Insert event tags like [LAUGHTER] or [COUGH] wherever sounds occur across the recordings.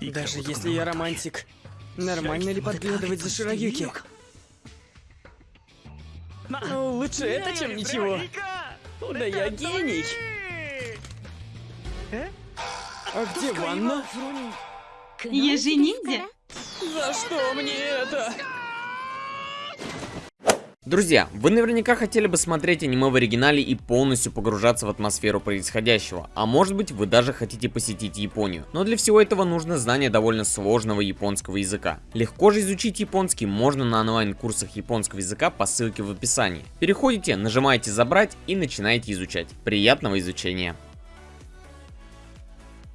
Даже если я романтик, нормально ли подглядывать за Широюки? Ну, лучше это, чем ничего. Да я гений. А где ванна? Я же ниндзя. За что мне это? Друзья, вы наверняка хотели бы смотреть аниме в оригинале и полностью погружаться в атмосферу происходящего, а может быть вы даже хотите посетить Японию. Но для всего этого нужно знание довольно сложного японского языка. Легко же изучить японский можно на онлайн-курсах японского языка по ссылке в описании. Переходите, нажимаете забрать и начинаете изучать. Приятного изучения!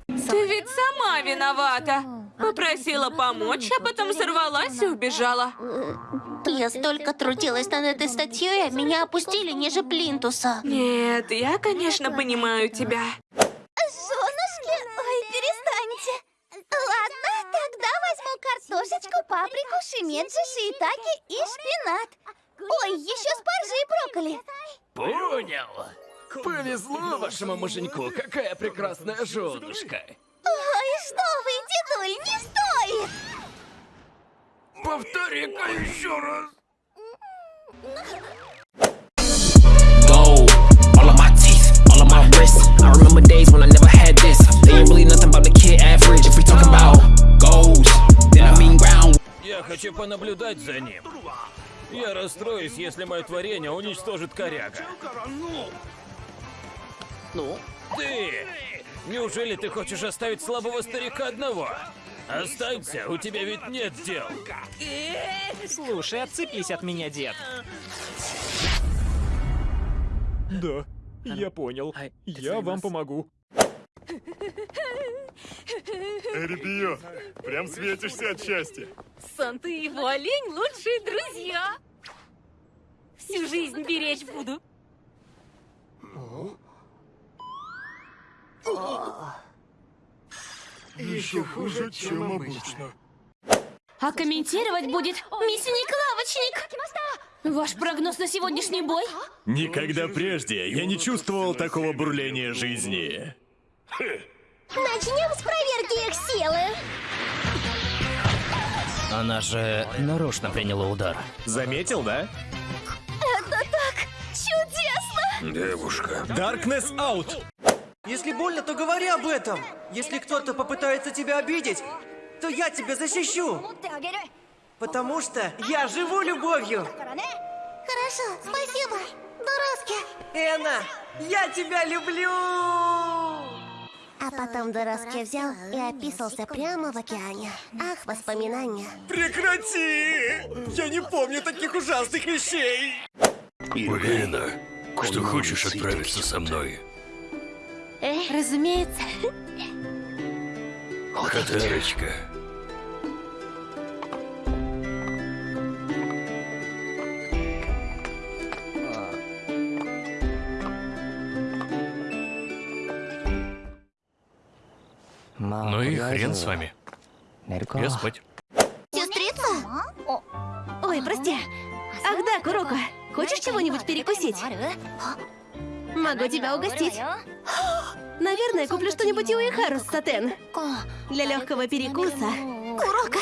Ты ведь сама виновата. Попросила помочь, а потом сорвалась и убежала. Я столько трудилась над этой статьей, а меня опустили ниже плинтуса. Нет, я, конечно, понимаю тебя. Женушки, ой, перестаньте. Ладно, тогда возьму картошечку, паприку, шимеджи, шиитаки и шпинат. Ой, еще спаржи и брокколи. Понял. Повезло вашему муженьку, какая прекрасная женушка. Ой, что вы, дедуль, не стоит. Повтори-ка еще раз. gold. All of my teeth, all of my wrists. I remember days when I never had this. They ain't really nothing about the kid average. If we talking about goals, then I mean ground. Я хочу понаблюдать за ним. Я расстроюсь, если мое творение уничтожит коряга. Ну? Ты! Неужели ты хочешь оставить слабого старика одного? Останься, у тебя ведь нет дел. Слушай, отцепись от меня, дед. Да, я понял. Я вам помогу. Репио, прям светишься от счастья. Санта и его олень лучшие друзья. Всю жизнь беречь буду. Еще хуже, чем обычно. А комментировать будет мясник лавочник. Ваш прогноз на сегодняшний бой? Никогда прежде я не чувствовал такого бурления жизни. Начнем с проверки их силы. Она же нарочно приняла удар. Заметил, да? Это так чудесно. Девушка. Darkness out! Если больно, то говори об этом. Если кто-то попытается тебя обидеть, то я тебя защищу. Потому что я живу любовью. Хорошо, спасибо. Дороски. Эна, я тебя люблю! А потом Дороски взял и описался прямо в океане. Ах, воспоминания. Прекрати! Я не помню таких ужасных вещей! Уверена, что хочешь отправиться со мной? Разумеется. Катарочка. Ну и хрен с вами. Я спать. Сестрица? Ой, прости. Ах да, Куроко, хочешь чего-нибудь перекусить? Могу тебя угостить. [GASPS] Наверное, куплю что-нибудь у Ихару с сатен. Для легкого перекуса. Курока.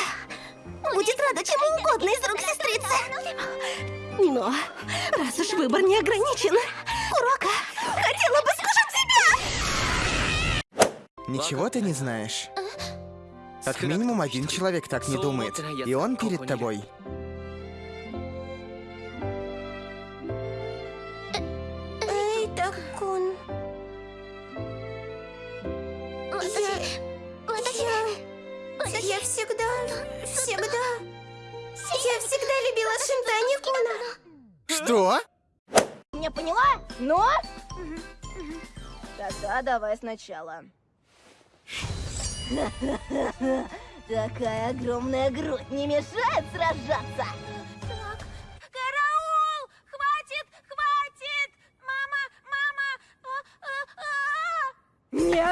Будет рада чему угодно из рук сестрицы. Но раз уж выбор не ограничен, Курока, хотела бы скушать тебя. Ничего ты не знаешь? Как минимум один человек так не думает. И он перед тобой. Тогда давай сначала. Такая огромная грудь не мешает сражаться. Так, караул! Хватит, хватит! Мама, мама! Не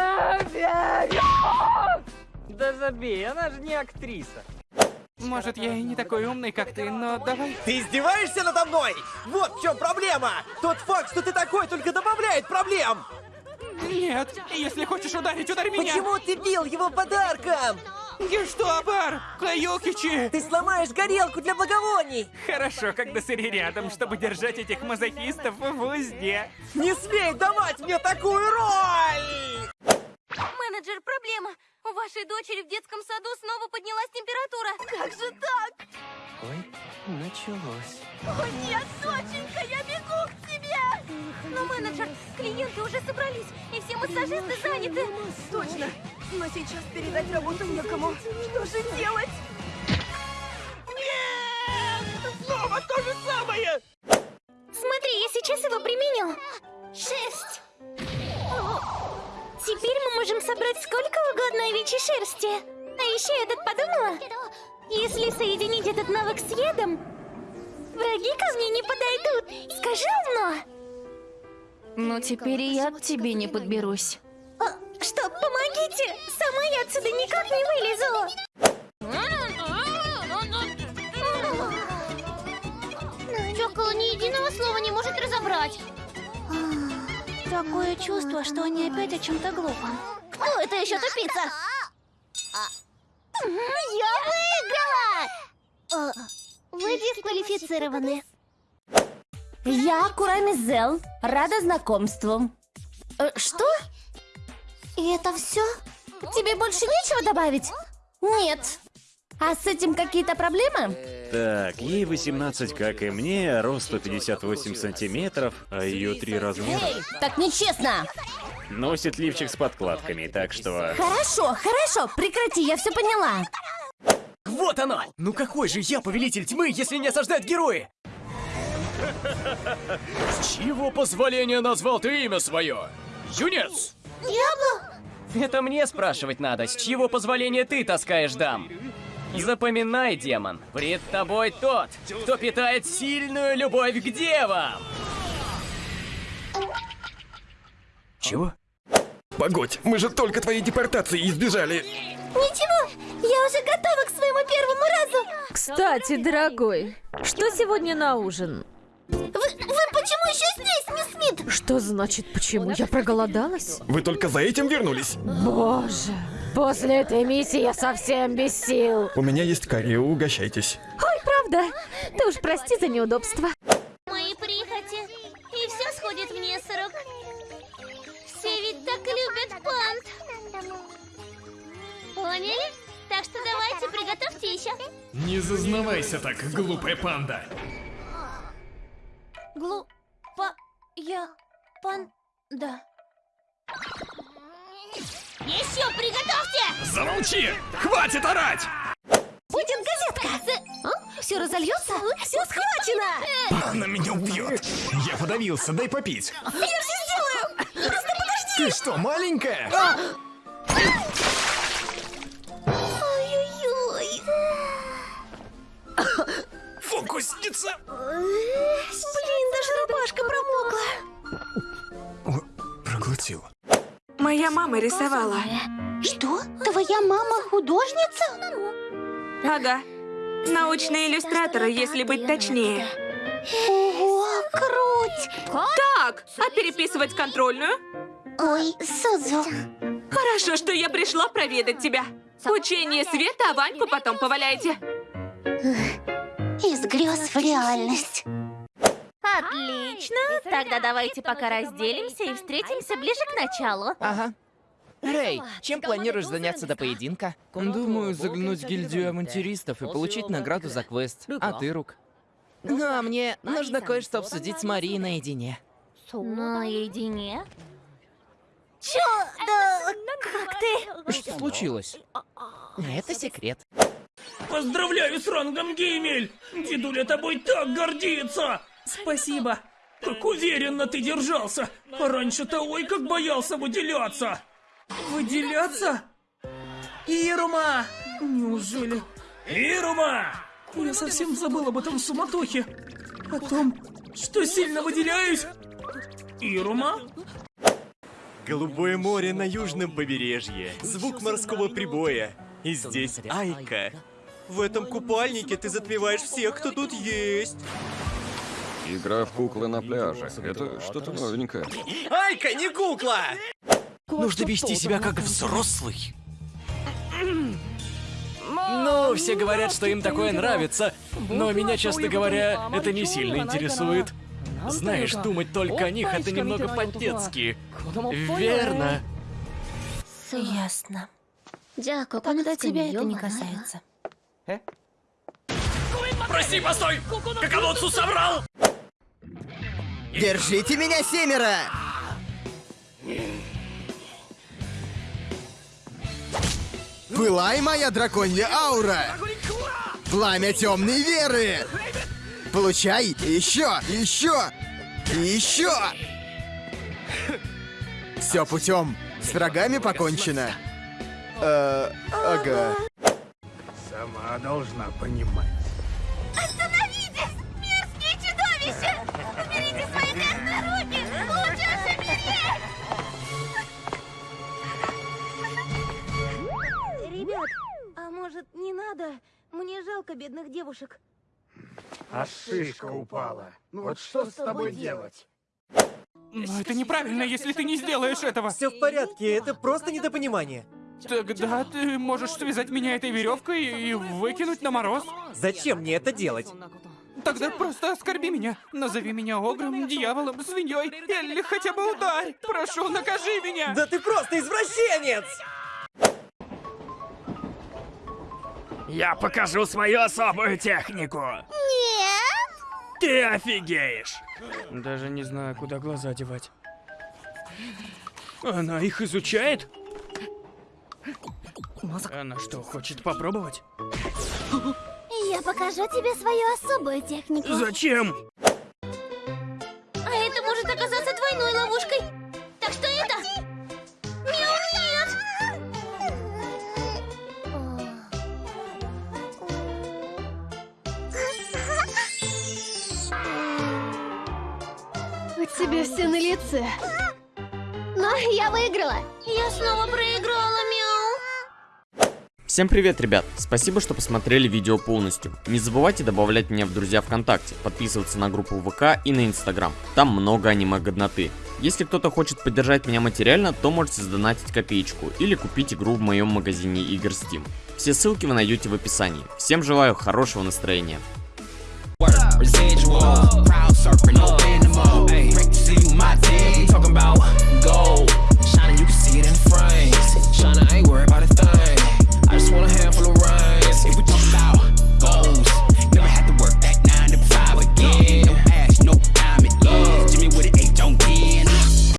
верю! Да забей, она же не актриса. Может, я и не такой умный, как ты, но давай... Ты издеваешься надо мной? Вот в чем проблема! Тот факт, что ты такой, только добавляет проблем! Нет, если хочешь ударить, ударь меня! Почему ты бил его подарком? Гештабар! Каюкичи! Ты сломаешь горелку для благовоний! Хорошо, когда Сыри рядом, чтобы держать этих мазохистов в узде. Не смей давать мне такую роль! Менеджер, проблема. У вашей дочери в детском саду снова поднялась температура. Как же так? Ой, началось. О нет, доченька, я бегу к тебе! Но, менеджер, клиенты уже собрались, и все массажисты заняты. Точно. Но сейчас передать работу некому. Что же делать? Снова то же самое! Смотри, я сейчас его применю. Шерсть. Теперь мы можем собрать сколько угодно овечьей шерсти. А еще я тут подумала, если соединить этот навык с ядом, враги ко мне не подойдут. Скажи умно. Ну, теперь и я к тебе не подберусь. А, что, помогите! Сама я отсюда никак не вылезу. Чокол ни единого слова не может разобрать. Такое чувство, что они опять о чем-то глупом. Кто это еще тупица? Я выиграла! Вы дисквалифицированы. Я Курамизел. Рада знакомству. Э, что? И это все? Тебе больше нечего добавить? Нет. А с этим какие-то проблемы? Так, ей 18, как и мне, рост 158 сантиметров, а ее три размера. Эй, так нечестно. Носит лифчик с подкладками, так что... Хорошо, хорошо, прекрати, я все поняла. Вот оно! Ну какой же я повелитель тьмы, если не осаждают герои? [LAUGHS] С чьего позволения назвал ты имя свое? Юнец! Это мне спрашивать надо, с чьего позволения ты таскаешь дам? Запоминай, демон, пред тобой тот, кто питает сильную любовь к девам! Чего? Погодь, мы же только твоей депортации избежали. Ничего, я уже готова к своему первому разу. Кстати, дорогой, что сегодня на ужин? Вы, вы почему еще здесь, мисс Смит? Что значит почему? Я проголодалась? Вы только за этим вернулись? Боже, после этой миссии я совсем без сил. У меня есть карри, угощайтесь. Ой, правда? Ты уж прости за неудобство. Мои прихоти. И все сходит вниз с рук. Все ведь так любят пант. Поняли? Так что давайте, приготовьте еще. Не зазнавайся так, глупая панда. Глупа я панда. Еще приготовьте! Замолчи! Хватит орать! Будет газетка! Все разольется? Все схвачено! Она меня убьет. Я подавился, дай попить. Я все сделаю! Просто подожди! Ты что, маленькая? Ой-ой-ой! Фокусница! Блин, даже рубашка промокла. Моя мама рисовала. Что? Твоя мама художница? Ага. Научный иллюстратор, если быть точнее. Ого, круть! Так, а переписывать контрольную? Ой, Сузу. Хорошо, что я пришла проведать тебя. Учение света, а Ваньку потом поваляйте. Из грез в реальность. Отлично. Тогда давайте пока разделимся и встретимся ближе к началу. Ага. Рэй, чем планируешь заняться до поединка? Думаю, заглянуть в гильдию авантюристов и получить награду за квест. А ты, Рук? Ну, а мне нужно кое-что обсудить с Марией наедине. Наедине? Чё? Да как ты? Что случилось? Это секрет. Поздравляю с рангом Геймель! Дедуля тобой так гордится! Спасибо. Как уверенно ты держался! Раньше-то ой, как боялся выделяться! Выделяться? Ирма! Неужели? Ирума! Я совсем забыл об этом суматохе. О том, что сильно выделяюсь. Ирума? Голубое море на южном побережье, звук морского прибоя. И здесь Айка. В этом купальнике ты затмеваешь всех, кто тут есть. Игра в куклы на пляже. Это что-то новенькое. Айка, не кукла! Нужно вести себя как взрослый. Ну, все говорят, что им такое нравится, но меня, честно говоря, это не сильно интересует. Знаешь, думать только о них это немного по-детски. Верно. Ясно. Когда тебя это не касается. Прости, постой! Каколодцу соврал! Держите меня, семеро! Пылай, моя драконья аура! Пламя темной веры! Получай еще, еще, еще! Все путем. С врагами покончено. Э, ага. Сама должна понимать. Мне жалко бедных девушек. А шишка упала. Ну вот что с тобой делать? Но это неправильно, если ты не сделаешь этого. Все в порядке, это просто недопонимание. Тогда ты можешь связать меня этой веревкой и выкинуть на мороз. Зачем мне это делать? Тогда просто оскорби меня. Назови меня огром, дьяволом, свиньей или хотя бы ударь. Прошу, накажи меня. Да ты просто извращенец! Я покажу свою особую технику. Нет! Ты офигеешь. Даже не знаю, куда глаза девать. Она их изучает? Она что, хочет попробовать? Я покажу тебе свою особую технику. Зачем? Тебя все на лице. Но я выиграла. Я снова проиграла, мяу. Всем привет, ребят! Спасибо, что посмотрели видео полностью. Не забывайте добавлять меня в друзья ВКонтакте, подписываться на группу ВК и на Инстаграм. Там много аниме-годноты. Если кто-то хочет поддержать меня материально, то можете сдонатить копеечку или купить игру в моем магазине игр Steam. Все ссылки вы найдете в описании. Всем желаю хорошего настроения. Residual, crowd surfing, no animal. We. Talking about gold. Shining, you can see it in frames. Shining, I ain't